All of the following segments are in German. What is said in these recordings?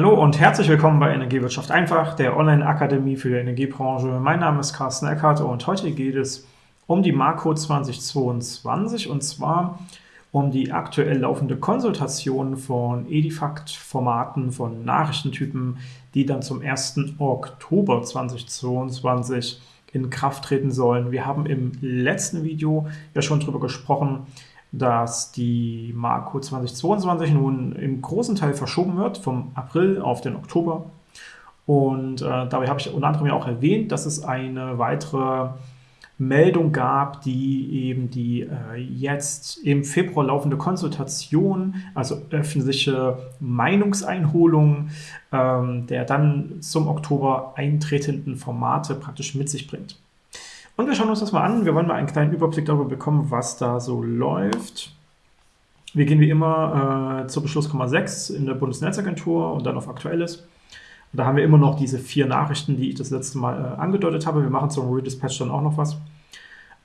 Hallo und herzlich willkommen bei Energiewirtschaft einfach, der Online-Akademie für die Energiebranche. Mein Name ist Carsten Eckert und heute geht es um die Makro 2022 und zwar um die aktuell laufende Konsultation von Edifact-Formaten, von Nachrichtentypen, die dann zum 1. Oktober 2022 in Kraft treten sollen. Wir haben im letzten Video ja schon darüber gesprochen, dass die Marco 2022 nun im großen Teil verschoben wird, vom April auf den Oktober. Und äh, dabei habe ich unter anderem ja auch erwähnt, dass es eine weitere Meldung gab, die eben die äh, jetzt im Februar laufende Konsultation, also öffentliche Meinungseinholung ähm, der dann zum Oktober eintretenden Formate praktisch mit sich bringt. Und wir schauen uns das mal an. Wir wollen mal einen kleinen Überblick darüber bekommen, was da so läuft. Wir gehen wie immer äh, zur Beschlusskammer 6 in der Bundesnetzagentur und dann auf Aktuelles. Und da haben wir immer noch diese vier Nachrichten, die ich das letzte Mal äh, angedeutet habe. Wir machen zum Redispatch dann auch noch was.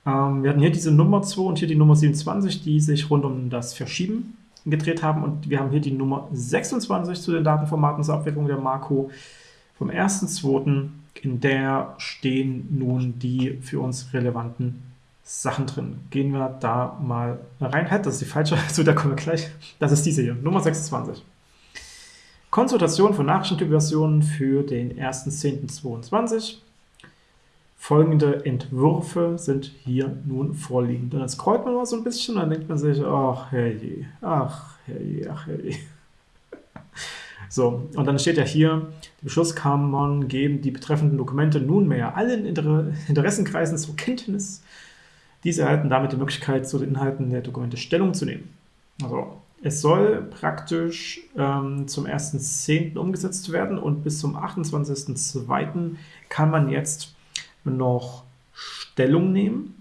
Ähm, wir hatten hier diese Nummer 2 und hier die Nummer 27, die sich rund um das Verschieben gedreht haben. Und wir haben hier die Nummer 26 zu den Datenformaten zur Abwicklung der Marco vom 1.2 in der stehen nun die für uns relevanten Sachen drin. Gehen wir da mal rein. Halt, das ist die falsche, zu der kommen wir gleich. Das ist diese hier, Nummer 26. Konsultation von Nachrichtentypversionen für den 1.10.22. Folgende Entwürfe sind hier nun vorliegend. Und dann scrollt man mal so ein bisschen dann denkt man sich, ach herrje, ach herrje, ach herrje. So, und dann steht ja hier, die Beschlusskammern geben die betreffenden Dokumente nunmehr allen Inter Interessenkreisen zur Kenntnis. Diese erhalten damit die Möglichkeit, zu den Inhalten der Dokumente Stellung zu nehmen. Also, es soll praktisch ähm, zum 1.10. umgesetzt werden und bis zum 28.02. kann man jetzt noch Stellung nehmen.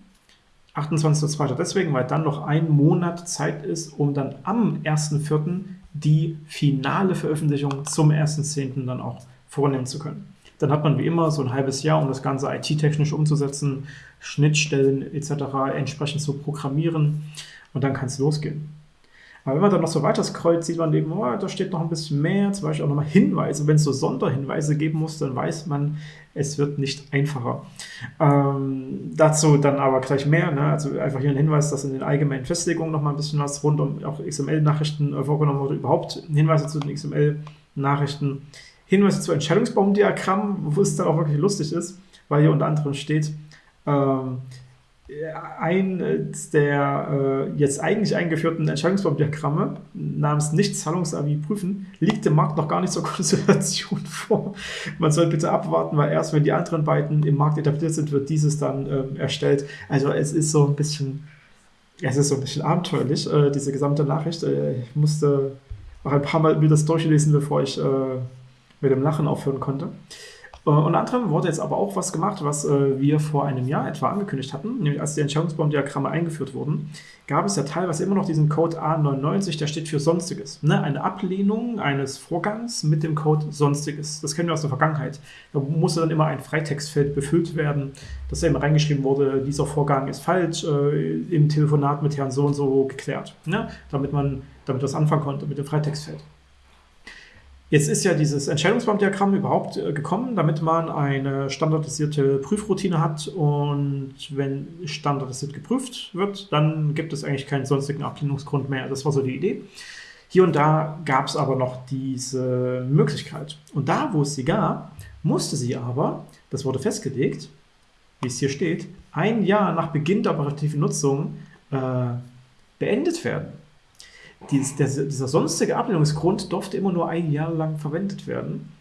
28.02. deswegen, weil dann noch ein Monat Zeit ist, um dann am 1.04 die finale Veröffentlichung zum 1.10. dann auch vornehmen zu können. Dann hat man wie immer so ein halbes Jahr, um das Ganze IT-technisch umzusetzen, Schnittstellen etc. entsprechend zu programmieren und dann kann es losgehen. Aber wenn man dann noch so weiter scrollt, sieht man eben, oh, da steht noch ein bisschen mehr, zum Beispiel auch nochmal Hinweise. Wenn es so Sonderhinweise geben muss, dann weiß man, es wird nicht einfacher. Ähm, dazu dann aber gleich mehr. Ne? Also einfach hier ein Hinweis, dass in den allgemeinen Festlegungen nochmal ein bisschen was rund um auch XML-Nachrichten äh, vorgenommen wurde, überhaupt Hinweise zu den XML-Nachrichten, Hinweise zu Entscheidungsbaumdiagrammen, wo es dann auch wirklich lustig ist, weil hier unter anderem steht, ähm, eines der äh, jetzt eigentlich eingeführten Entscheidungsbaumdiagramme namens Nicht-Zahlungsavi prüfen, liegt dem Markt noch gar nicht zur Konsultation vor. Man soll bitte abwarten, weil erst wenn die anderen beiden im Markt etabliert sind, wird dieses dann ähm, erstellt. Also es ist so ein bisschen, es ist so ein bisschen abenteuerlich, äh, diese gesamte Nachricht. Äh, ich musste auch ein paar Mal mir das durchlesen, bevor ich äh, mit dem Lachen aufhören konnte. Äh, unter anderem wurde jetzt aber auch was gemacht, was äh, wir vor einem Jahr etwa angekündigt hatten, nämlich als die Entscheidungsbaumdiagramme eingeführt wurden, gab es ja teilweise immer noch diesen Code A99, der steht für Sonstiges. Ne? Eine Ablehnung eines Vorgangs mit dem Code Sonstiges. Das kennen wir aus der Vergangenheit. Da musste dann immer ein Freitextfeld befüllt werden, dass eben reingeschrieben wurde, dieser Vorgang ist falsch, äh, im Telefonat mit Herrn so und so geklärt. Ne? Damit man damit was anfangen konnte mit dem Freitextfeld. Jetzt ist ja dieses Entscheidungsbaumdiagramm überhaupt äh, gekommen, damit man eine standardisierte Prüfroutine hat und wenn standardisiert geprüft wird, dann gibt es eigentlich keinen sonstigen Ablehnungsgrund mehr. Das war so die Idee. Hier und da gab es aber noch diese Möglichkeit. Und da, wo es sie gab, musste sie aber, das wurde festgelegt, wie es hier steht, ein Jahr nach Beginn der operativen Nutzung äh, beendet werden dies, der, dieser sonstige Ablehnungsgrund durfte immer nur ein Jahr lang verwendet werden.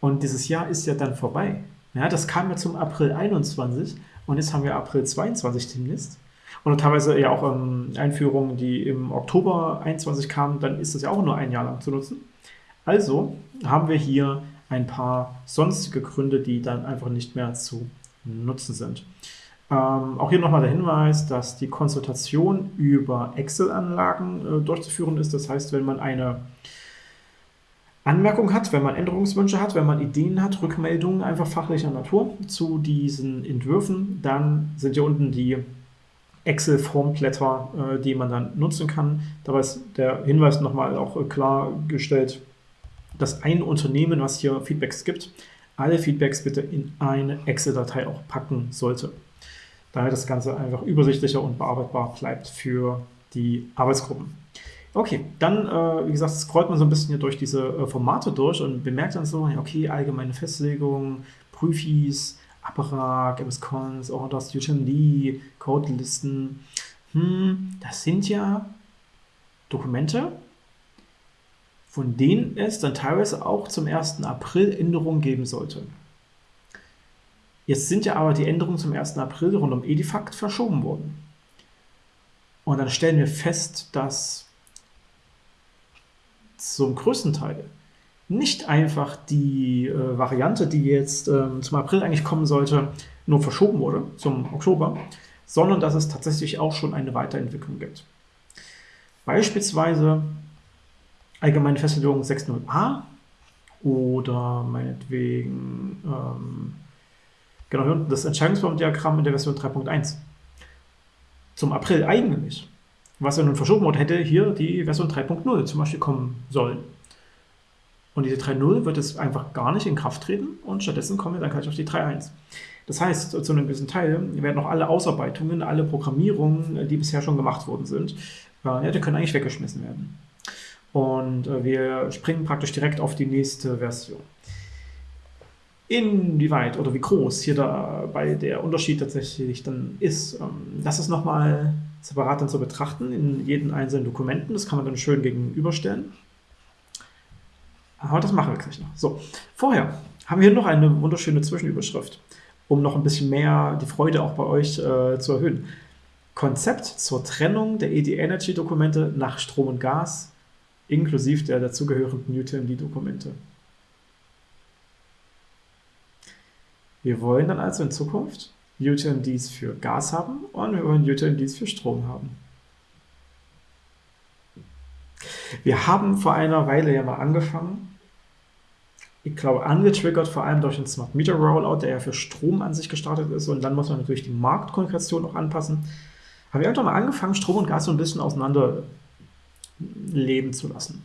Und dieses Jahr ist ja dann vorbei. Ja, das kam ja zum April 21 und jetzt haben wir April 22 demnächst. Und teilweise ja auch ähm, Einführungen, die im Oktober 21 kamen, dann ist das ja auch nur ein Jahr lang zu nutzen. Also haben wir hier ein paar sonstige Gründe, die dann einfach nicht mehr zu nutzen sind. Ähm, auch hier nochmal der Hinweis, dass die Konsultation über Excel-Anlagen äh, durchzuführen ist. Das heißt, wenn man eine Anmerkung hat, wenn man Änderungswünsche hat, wenn man Ideen hat, Rückmeldungen einfach fachlicher Natur zu diesen Entwürfen, dann sind hier unten die Excel-Formblätter, äh, die man dann nutzen kann. Dabei ist der Hinweis nochmal auch äh, klargestellt, das eine Unternehmen, was hier Feedbacks gibt, alle Feedbacks bitte in eine Excel-Datei auch packen sollte. Damit das Ganze einfach übersichtlicher und bearbeitbar bleibt für die Arbeitsgruppen. Okay, dann, äh, wie gesagt, scrollt man so ein bisschen hier durch diese äh, Formate durch und bemerkt dann so, okay, allgemeine Festlegung, Prüfis, Apparat, MS-Cons, Orders, UTMD, Codelisten. Hm, das sind ja Dokumente, von denen es dann teilweise auch zum 1. April Änderungen geben sollte. Jetzt sind ja aber die Änderungen zum 1. April rund um Edifact verschoben worden. Und dann stellen wir fest, dass zum größten Teil nicht einfach die äh, Variante, die jetzt äh, zum April eigentlich kommen sollte, nur verschoben wurde zum Oktober, sondern dass es tatsächlich auch schon eine Weiterentwicklung gibt. Beispielsweise allgemeine Festlegung 6.0a oder meinetwegen ähm, genau hier unten das Entscheidungsbaumdiagramm in der Version 3.1. Zum April eigentlich was er nun verschoben wurde, hätte hier die Version 3.0 zum Beispiel kommen sollen. Und diese 3.0 wird es einfach gar nicht in Kraft treten und stattdessen kommen wir dann gleich auf die 3.1. Das heißt, zu einem gewissen Teil werden auch alle Ausarbeitungen, alle Programmierungen, die bisher schon gemacht worden sind, äh, ja, die können eigentlich weggeschmissen werden. Und äh, wir springen praktisch direkt auf die nächste Version. Inwieweit oder wie groß hier dabei der Unterschied tatsächlich dann ist, ähm, das ist nochmal separat dann zu betrachten in jeden einzelnen Dokumenten. Das kann man dann schön gegenüberstellen. Aber das machen wir gleich noch. So, vorher haben wir hier noch eine wunderschöne Zwischenüberschrift, um noch ein bisschen mehr die Freude auch bei euch äh, zu erhöhen. Konzept zur Trennung der ED-Energy-Dokumente nach Strom und Gas, inklusive der dazugehörenden UTMD-Dokumente. Wir wollen dann also in Zukunft UTMDs für Gas haben und wir wollen UTMDs für Strom haben. Wir haben vor einer Weile ja mal angefangen, ich glaube, angetriggert vor allem durch den Smart Meter Rollout, der ja für Strom an sich gestartet ist und dann muss man natürlich die Marktkonkurrenz auch anpassen. Haben wir irgendwann mal angefangen, Strom und Gas so ein bisschen auseinander leben zu lassen.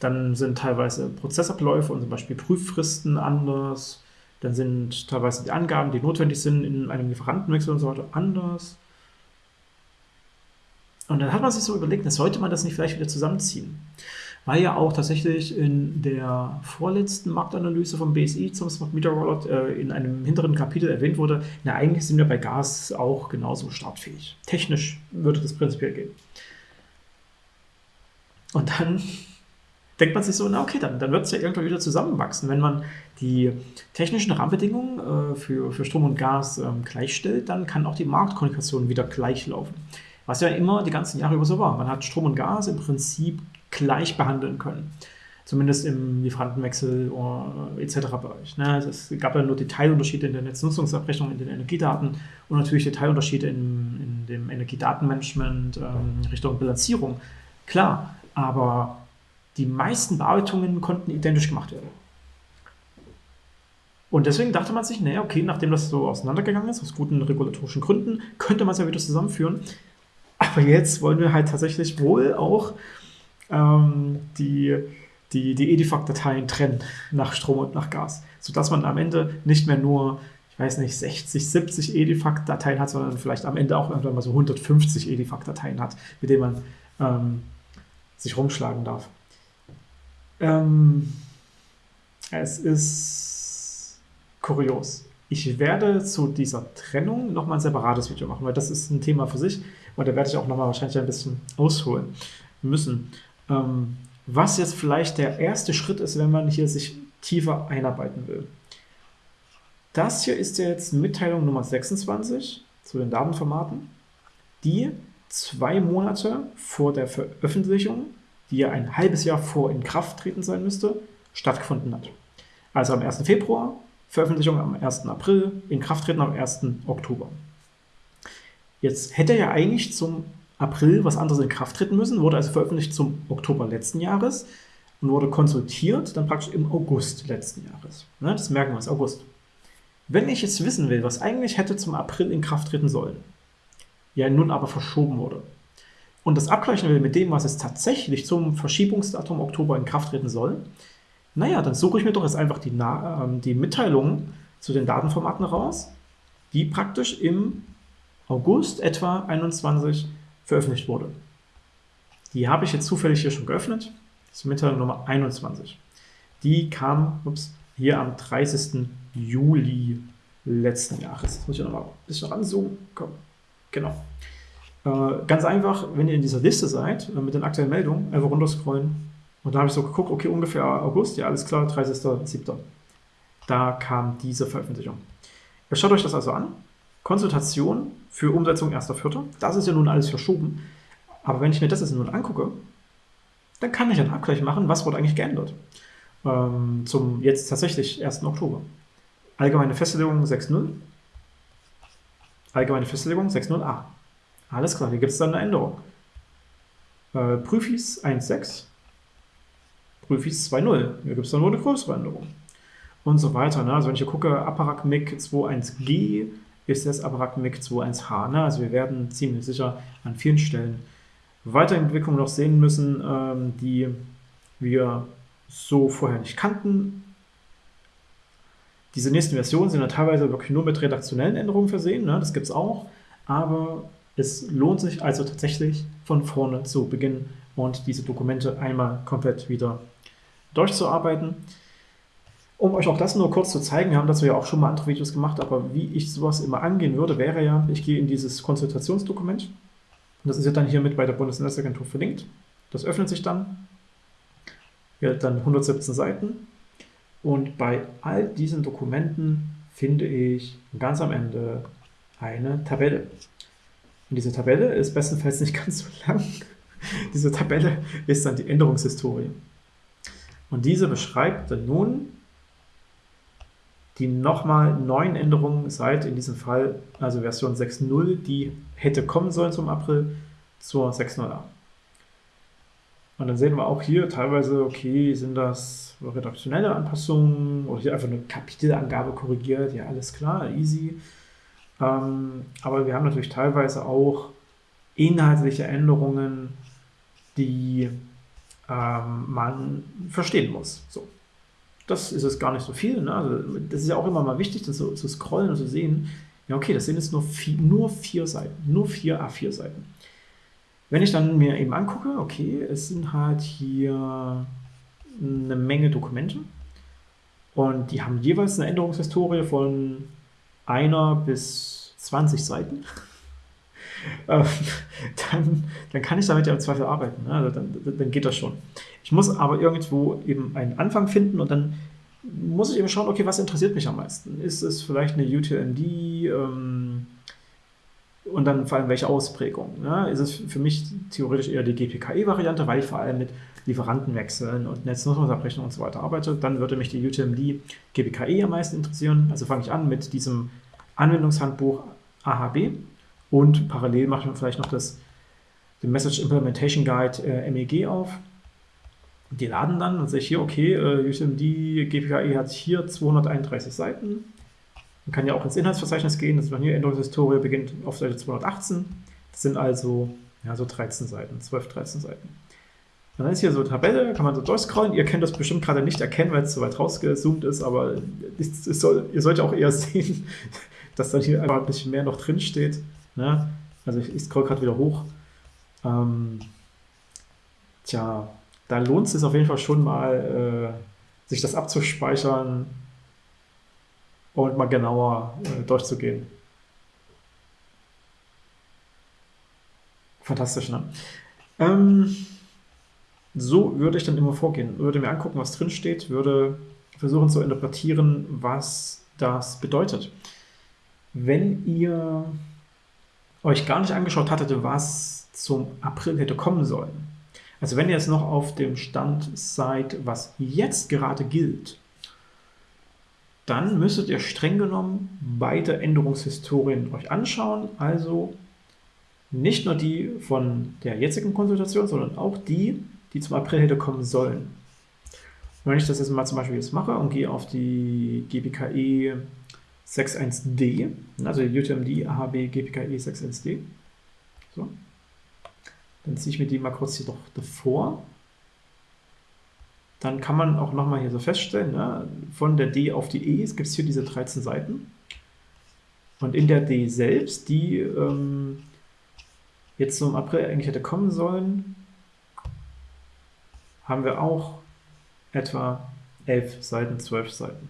Dann sind teilweise Prozessabläufe und zum Beispiel Prüffristen anders. Dann sind teilweise die Angaben, die notwendig sind in einem Lieferantenwechsel und so weiter, anders. Und dann hat man sich so überlegt, sollte man das nicht vielleicht wieder zusammenziehen. Weil ja auch tatsächlich in der vorletzten Marktanalyse vom BSI zum Smart Meter Rollout äh, in einem hinteren Kapitel erwähnt wurde, na eigentlich sind wir bei Gas auch genauso startfähig. Technisch würde das prinzipiell gehen. Und dann denkt man sich so, na okay, dann, dann wird es ja irgendwann wieder zusammenwachsen. Wenn man die technischen Rahmenbedingungen äh, für, für Strom und Gas ähm, gleichstellt, dann kann auch die Marktkommunikation wieder gleich laufen. Was ja immer die ganzen Jahre über so war. Man hat Strom und Gas im Prinzip gleich behandeln können. Zumindest im Lieferantenwechsel äh, etc. Bereich. Ne? Es gab ja nur Detailunterschiede in der Netznutzungsabrechnung, in den Energiedaten und natürlich Detailunterschiede in, in dem Energiedatenmanagement ähm, Richtung Bilanzierung. Klar, aber die meisten Bearbeitungen konnten identisch gemacht werden. Und deswegen dachte man sich, naja, okay, nachdem das so auseinandergegangen ist, aus guten regulatorischen Gründen, könnte man es ja wieder zusammenführen. Aber jetzt wollen wir halt tatsächlich wohl auch ähm, die, die, die Edifact-Dateien trennen nach Strom und nach Gas, sodass man am Ende nicht mehr nur, ich weiß nicht, 60, 70 Edifact-Dateien hat, sondern vielleicht am Ende auch irgendwann mal so 150 Edifact-Dateien hat, mit denen man ähm, sich rumschlagen darf. Ähm, es ist kurios. Ich werde zu dieser Trennung nochmal ein separates Video machen, weil das ist ein Thema für sich und da werde ich auch nochmal wahrscheinlich ein bisschen ausholen müssen. Ähm, was jetzt vielleicht der erste Schritt ist, wenn man hier sich tiefer einarbeiten will. Das hier ist jetzt Mitteilung Nummer 26 zu den Datenformaten, die zwei Monate vor der Veröffentlichung die ja ein halbes Jahr vor Inkrafttreten sein müsste, stattgefunden hat. Also am 1. Februar, Veröffentlichung am 1. April, Inkrafttreten am 1. Oktober. Jetzt hätte ja eigentlich zum April was anderes in Kraft treten müssen, wurde also veröffentlicht zum Oktober letzten Jahres und wurde konsultiert dann praktisch im August letzten Jahres. Ne, das merken wir uns, August. Wenn ich jetzt wissen will, was eigentlich hätte zum April in Kraft treten sollen, ja nun aber verschoben wurde, und das abgleichen will mit dem, was es tatsächlich zum Verschiebungsdatum Oktober in Kraft treten soll, Naja, dann suche ich mir doch jetzt einfach die, Na äh, die Mitteilungen zu den Datenformaten raus, die praktisch im August etwa 21 veröffentlicht wurde. Die habe ich jetzt zufällig hier schon geöffnet. Das ist Mitteilung Nummer 21. Die kam ups, hier am 30. Juli letzten Jahres. Jetzt muss ich noch mal ein bisschen ranzoomen. Komm, genau. Äh, ganz einfach, wenn ihr in dieser Liste seid, äh, mit den aktuellen Meldungen, einfach runterscrollen. Und da habe ich so geguckt, okay, ungefähr August, ja, alles klar, 30.07. Da kam diese Veröffentlichung. Ihr schaut euch das also an. Konsultation für Umsetzung 1.4. Das ist ja nun alles verschoben. Aber wenn ich mir das jetzt nun angucke, dann kann ich einen Abgleich machen, was wurde eigentlich geändert. Ähm, zum jetzt tatsächlich 1. Oktober. Allgemeine Festlegung 6.0. Allgemeine Festlegung 6.0a. Alles klar, hier gibt es dann eine Änderung. Äh, Prüfis 1.6. Prüfis 2.0. Hier gibt es dann nur eine größere Änderung. Und so weiter. Ne? Also wenn ich hier gucke, Apparat MIG 2.1G ist das Apparat MIG 2.1H. Ne? Also wir werden ziemlich sicher an vielen Stellen Weiterentwicklungen noch sehen müssen, ähm, die wir so vorher nicht kannten. Diese nächsten Versionen sind ja teilweise wirklich nur mit redaktionellen Änderungen versehen, ne? das gibt es auch, aber es lohnt sich also tatsächlich von vorne zu beginnen und diese Dokumente einmal komplett wieder durchzuarbeiten. Um euch auch das nur kurz zu zeigen, wir haben dazu ja auch schon mal andere Videos gemacht, aber wie ich sowas immer angehen würde, wäre ja, ich gehe in dieses Konsultationsdokument, das ist ja dann hiermit bei der Bundesnetzagentur verlinkt. Das öffnet sich dann, ja, dann 117 Seiten und bei all diesen Dokumenten finde ich ganz am Ende eine Tabelle. Und diese Tabelle ist bestenfalls nicht ganz so lang. diese Tabelle ist dann die Änderungshistorie. Und diese beschreibt dann nun die nochmal neuen Änderungen seit in diesem Fall, also Version 6.0, die hätte kommen sollen zum April, zur 6.0a. Und dann sehen wir auch hier teilweise, okay, sind das redaktionelle Anpassungen oder hier einfach eine Kapitelangabe korrigiert, ja, alles klar, easy. Ähm, aber wir haben natürlich teilweise auch inhaltliche Änderungen, die ähm, man verstehen muss. So. Das ist es gar nicht so viel. Ne? Also, das ist ja auch immer mal wichtig, das so zu scrollen und zu sehen, ja okay, das sind jetzt nur vier, nur vier Seiten, nur vier A4-Seiten. Wenn ich dann mir eben angucke, okay, es sind halt hier eine Menge Dokumente und die haben jeweils eine Änderungshistorie von einer bis 20 Seiten. Ähm, dann, dann kann ich damit ja im Zweifel arbeiten. Ne? Also dann, dann geht das schon. Ich muss aber irgendwo eben einen Anfang finden und dann muss ich eben schauen, okay, was interessiert mich am meisten? Ist es vielleicht eine UTMD? Ähm, und dann vor allem welche Ausprägung. Ne? Ist es für mich theoretisch eher die GPKE-Variante, weil ich vor allem mit Lieferantenwechseln und Netznutzungsabrechnung und so weiter arbeite. Dann würde mich die UTMD GPKE am meisten interessieren. Also fange ich an mit diesem Anwendungshandbuch AHB und parallel mache ich mir vielleicht noch das, den Message Implementation Guide äh, MEG auf. Die laden dann und sehe ich hier, okay, äh, UTMD GPKE hat hier 231 Seiten man kann ja auch ins Inhaltsverzeichnis gehen, das ist hier Änderungshistorie, beginnt auf Seite 218. Das sind also ja, so 13 Seiten, 12, 13 Seiten. Dann ist hier so eine Tabelle, kann man so durchscrollen. Ihr könnt das bestimmt gerade nicht erkennen, weil es so weit rausgezoomt ist, aber es, es soll, ihr sollt auch eher sehen, dass dann hier einfach ein bisschen mehr noch drin steht. Ne? Also ich, ich scroll gerade wieder hoch. Ähm, tja, da lohnt es sich auf jeden Fall schon mal, äh, sich das abzuspeichern, und mal genauer äh, durchzugehen. Fantastisch, ne? Ähm, so würde ich dann immer vorgehen. Würde mir angucken, was drin steht, würde versuchen zu interpretieren, was das bedeutet. Wenn ihr euch gar nicht angeschaut hattet, was zum April hätte kommen sollen, also wenn ihr jetzt noch auf dem Stand seid, was jetzt gerade gilt, dann müsstet ihr streng genommen beide Änderungshistorien euch anschauen, also nicht nur die von der jetzigen Konsultation, sondern auch die, die zum April hätte kommen sollen. wenn ich das jetzt mal zum Beispiel jetzt mache und gehe auf die GPKE 61D, also die UTMD AHB GPKE 61D, so, dann ziehe ich mir die mal kurz hier doch davor. dann kann man auch nochmal hier so feststellen, ne, von der D auf die E gibt es hier diese 13 Seiten. Und in der D selbst, die ähm, jetzt im April eigentlich hätte kommen sollen, haben wir auch etwa 11 Seiten, 12 Seiten.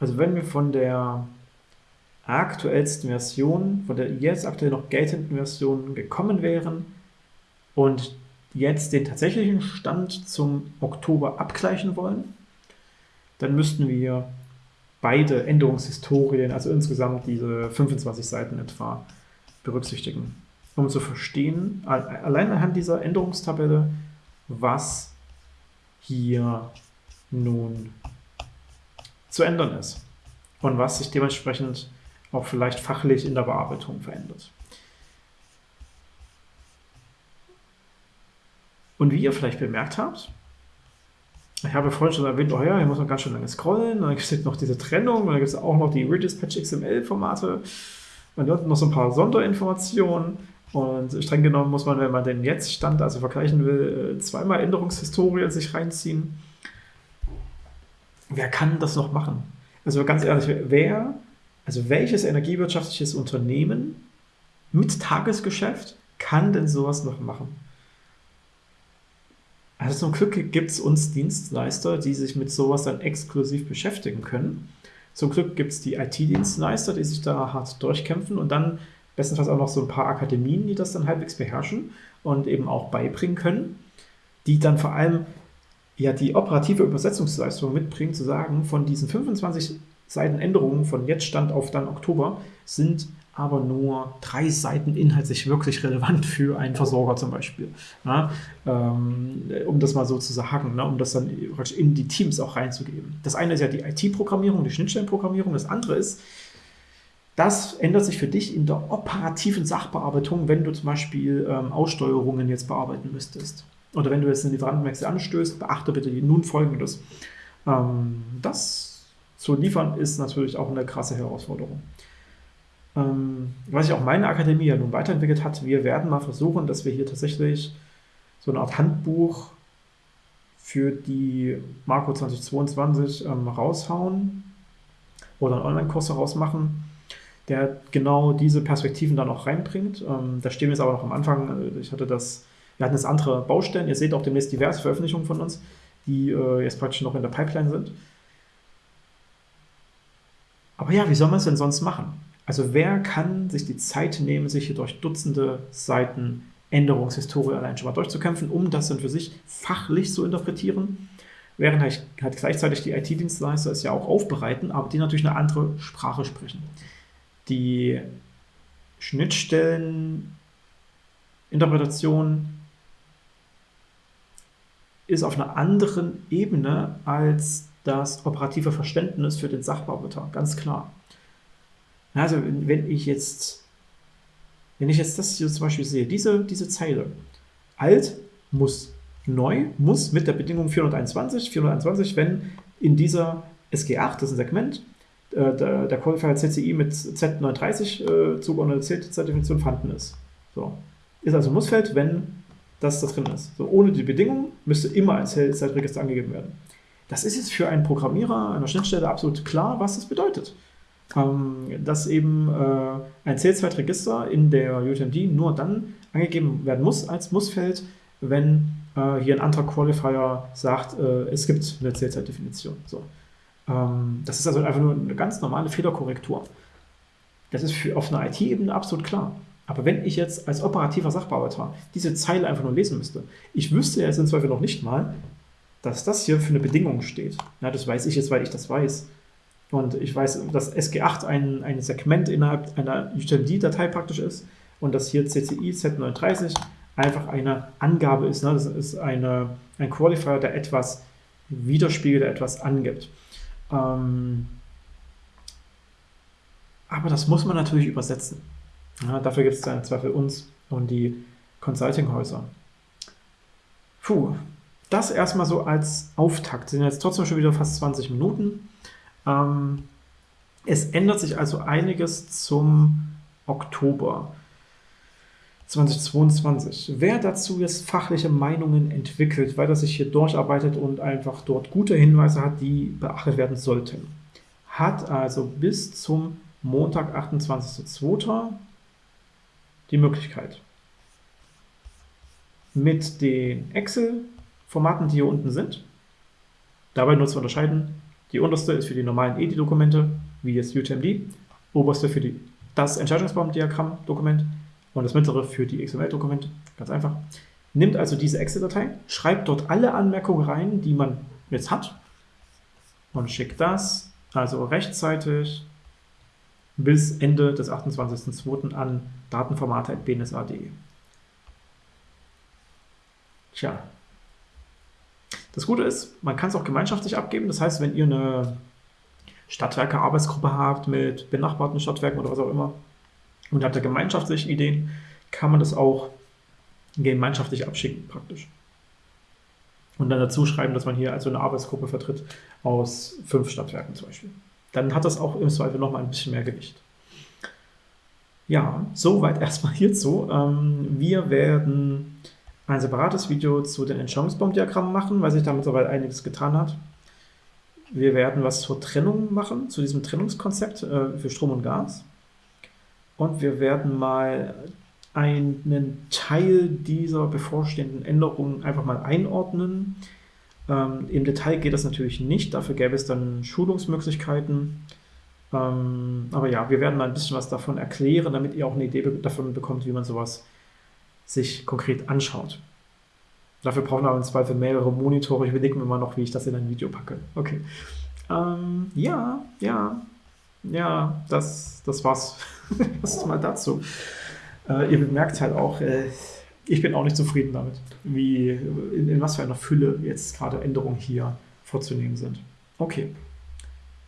Also wenn wir von der aktuellsten Version, von der jetzt aktuell noch geltenden Version gekommen wären und jetzt den tatsächlichen Stand zum Oktober abgleichen wollen, dann müssten wir beide Änderungshistorien, also insgesamt diese 25 Seiten etwa, berücksichtigen, um zu verstehen, allein anhand dieser Änderungstabelle, was hier nun zu ändern ist und was sich dementsprechend auch vielleicht fachlich in der Bearbeitung verändert. Und wie ihr vielleicht bemerkt habt, ich habe vorhin schon erwähnt, oh ja, hier muss man ganz schön lange scrollen, dann gibt es noch diese Trennung, dann gibt es auch noch die Regispatch XML-Formate, und dort noch so ein paar Sonderinformationen. Und streng genommen muss man, wenn man den Jetzt-Stand also vergleichen will, äh, zweimal Änderungshistorie sich reinziehen. Wer kann das noch machen? Also ganz ehrlich, wer also welches energiewirtschaftliches Unternehmen mit Tagesgeschäft kann denn sowas noch machen? Also zum Glück gibt es uns Dienstleister, die sich mit sowas dann exklusiv beschäftigen können. Zum Glück gibt es die IT-Dienstleister, die sich da hart durchkämpfen und dann bestenfalls auch noch so ein paar Akademien, die das dann halbwegs beherrschen und eben auch beibringen können, die dann vor allem ja die operative Übersetzungsleistung mitbringen, zu sagen, von diesen 25 Seiten Änderungen von jetzt Stand auf dann Oktober sind aber nur drei Seiten inhaltlich wirklich relevant für einen Versorger zum Beispiel. Ähm, um das mal so zu sagen, ne, um das dann in die Teams auch reinzugeben. Das eine ist ja die IT-Programmierung, die Schnittstellenprogrammierung. Das andere ist, das ändert sich für dich in der operativen Sachbearbeitung, wenn du zum Beispiel ähm, Aussteuerungen jetzt bearbeiten müsstest. Oder wenn du jetzt eine Lieferantenwechsel anstößt, beachte bitte nun folgendes. Ähm, das zu liefern, ist natürlich auch eine krasse Herausforderung. Ähm, was sich auch meine Akademie ja nun weiterentwickelt hat, wir werden mal versuchen, dass wir hier tatsächlich so eine Art Handbuch für die Marco 2022 ähm, raushauen oder einen Online-Kurs daraus machen, der genau diese Perspektiven dann auch reinbringt. Ähm, da stehen wir jetzt aber noch am Anfang. Ich hatte das, wir hatten jetzt andere Baustellen. Ihr seht auch demnächst diverse Veröffentlichungen von uns, die äh, jetzt praktisch noch in der Pipeline sind. Aber ja, wie soll man es denn sonst machen? Also wer kann sich die Zeit nehmen, sich hier durch Dutzende Seiten Änderungshistorie allein schon mal durchzukämpfen, um das dann für sich fachlich zu interpretieren, während halt, halt gleichzeitig die IT-Dienstleister es ja auch aufbereiten, aber die natürlich eine andere Sprache sprechen. Die Schnittstelleninterpretation ist auf einer anderen Ebene als das operative Verständnis für den Sachbearbeiter, ganz klar. Also wenn ich jetzt, wenn ich jetzt das hier zum Beispiel sehe, diese, diese Zeile, alt muss neu, muss mit der Bedingung 421, 421, wenn in dieser SG8, das ist ein Segment, äh, der, Qualifier CCI mit Z39 äh, zugeordnete Zertifizierung vorhanden ist. So. Ist also ein Mussfeld, wenn das da drin ist. So, ohne die Bedingung müsste immer ein Zeitregister angegeben werden. Das ist jetzt für einen Programmierer einer Schnittstelle absolut klar, was das bedeutet. Ähm, dass eben äh, ein Zählzeitregister in der UTMD nur dann angegeben werden muss als Mussfeld, wenn äh, hier ein anderer Qualifier sagt, äh, es gibt eine Zählzeitdefinition. So. Ähm, das ist also einfach nur eine ganz normale Fehlerkorrektur. Das ist für, auf einer IT-Ebene absolut klar. Aber wenn ich jetzt als operativer Sachbearbeiter diese Zeile einfach nur lesen müsste, ich wüsste jetzt im Zweifel noch nicht mal, dass das hier für eine Bedingung steht. Ja, das weiß ich jetzt, weil ich das weiß. Und ich weiß, dass SG8 ein, ein Segment innerhalb einer UTMD-Datei praktisch ist und dass hier CCI Z39 einfach eine Angabe ist. Ne? Das ist eine, ein Qualifier, der etwas widerspiegelt, der etwas angibt. Ähm, aber das muss man natürlich übersetzen. Ja, dafür gibt es dann Zweifel uns und die Consulting-Häuser. Puh, das erstmal so als Auftakt. Sind jetzt trotzdem schon wieder fast 20 Minuten. Ähm, es ändert sich also einiges zum Oktober. 2022. Wer dazu jetzt fachliche Meinungen entwickelt, weil er sich hier durcharbeitet und einfach dort gute Hinweise hat, die beachtet werden sollten, hat also bis zum Montag, 28.02. die Möglichkeit, mit den Excel-Formaten, die hier unten sind, dabei nur zu unterscheiden, die unterste ist für die normalen EDI-Dokumente, wie jetzt UTMD, oberste für die, das Entscheidungsbaum-Diagramm-Dokument und das mittlere für die XML-Dokumente. Ganz einfach. Nimmt also diese Excel-Datei, schreibt dort alle Anmerkungen rein, die man jetzt hat und schickt das also rechtzeitig bis Ende des 28.02. an datenformate.bnsa.de. Tja. Das Gute ist, man kann es auch gemeinschaftlich abgeben. Das heißt, wenn ihr eine Stadtwerke-Arbeitsgruppe habt mit benachbarten Stadtwerken oder was auch immer und habt da gemeinschaftliche Ideen, kann man das auch gemeinschaftlich abschicken praktisch. Und dann dazu schreiben, dass man hier also eine Arbeitsgruppe vertritt aus fünf Stadtwerken zum Beispiel. Dann hat das auch im Zweifel nochmal ein bisschen mehr Gewicht. Ja, soweit erstmal hierzu. Ähm, wir werden ein separates Video zu den Entscheidungsbaumdiagrammen machen, weil sich da mittlerweile einiges getan hat. Wir werden was zur Trennung machen, zu diesem Trennungskonzept äh, für Strom und Gas. Und wir werden mal einen Teil dieser bevorstehenden Änderungen einfach mal einordnen. Ähm, Im Detail geht das natürlich nicht, dafür gäbe es dann Schulungsmöglichkeiten. Ähm, aber ja, wir werden mal ein bisschen was davon erklären, damit ihr auch eine Idee davon bekommt, wie man sowas sich konkret anschaut. Dafür brauchen wir aber im Zweifel mehrere Monitore. Ich überlege mir mal noch, wie ich das in ein Video packe. Okay. Ähm, ja, ja, ja, das, das war's. das ist mal dazu. Äh, ihr bemerkt halt auch, äh, ich bin auch nicht zufrieden damit, wie, in, in was für einer Fülle jetzt gerade Änderungen hier vorzunehmen sind. Okay.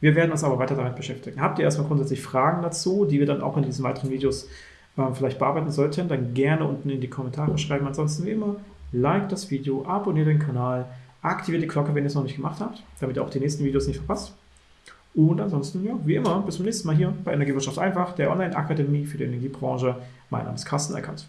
Wir werden uns aber weiter damit beschäftigen. Habt ihr erstmal grundsätzlich Fragen dazu, die wir dann auch in diesen weiteren Videos äh, vielleicht bearbeiten sollten, dann gerne unten in die Kommentare schreiben. Ansonsten wie immer, like das Video, abonniert den Kanal, aktiviert die Glocke, wenn ihr es noch nicht gemacht habt, damit ihr auch die nächsten Videos nicht verpasst. Und ansonsten, ja, wie immer, bis zum nächsten Mal hier bei Energiewirtschaft einfach, der Online-Akademie für die Energiebranche. Mein Name ist Carsten Eckert.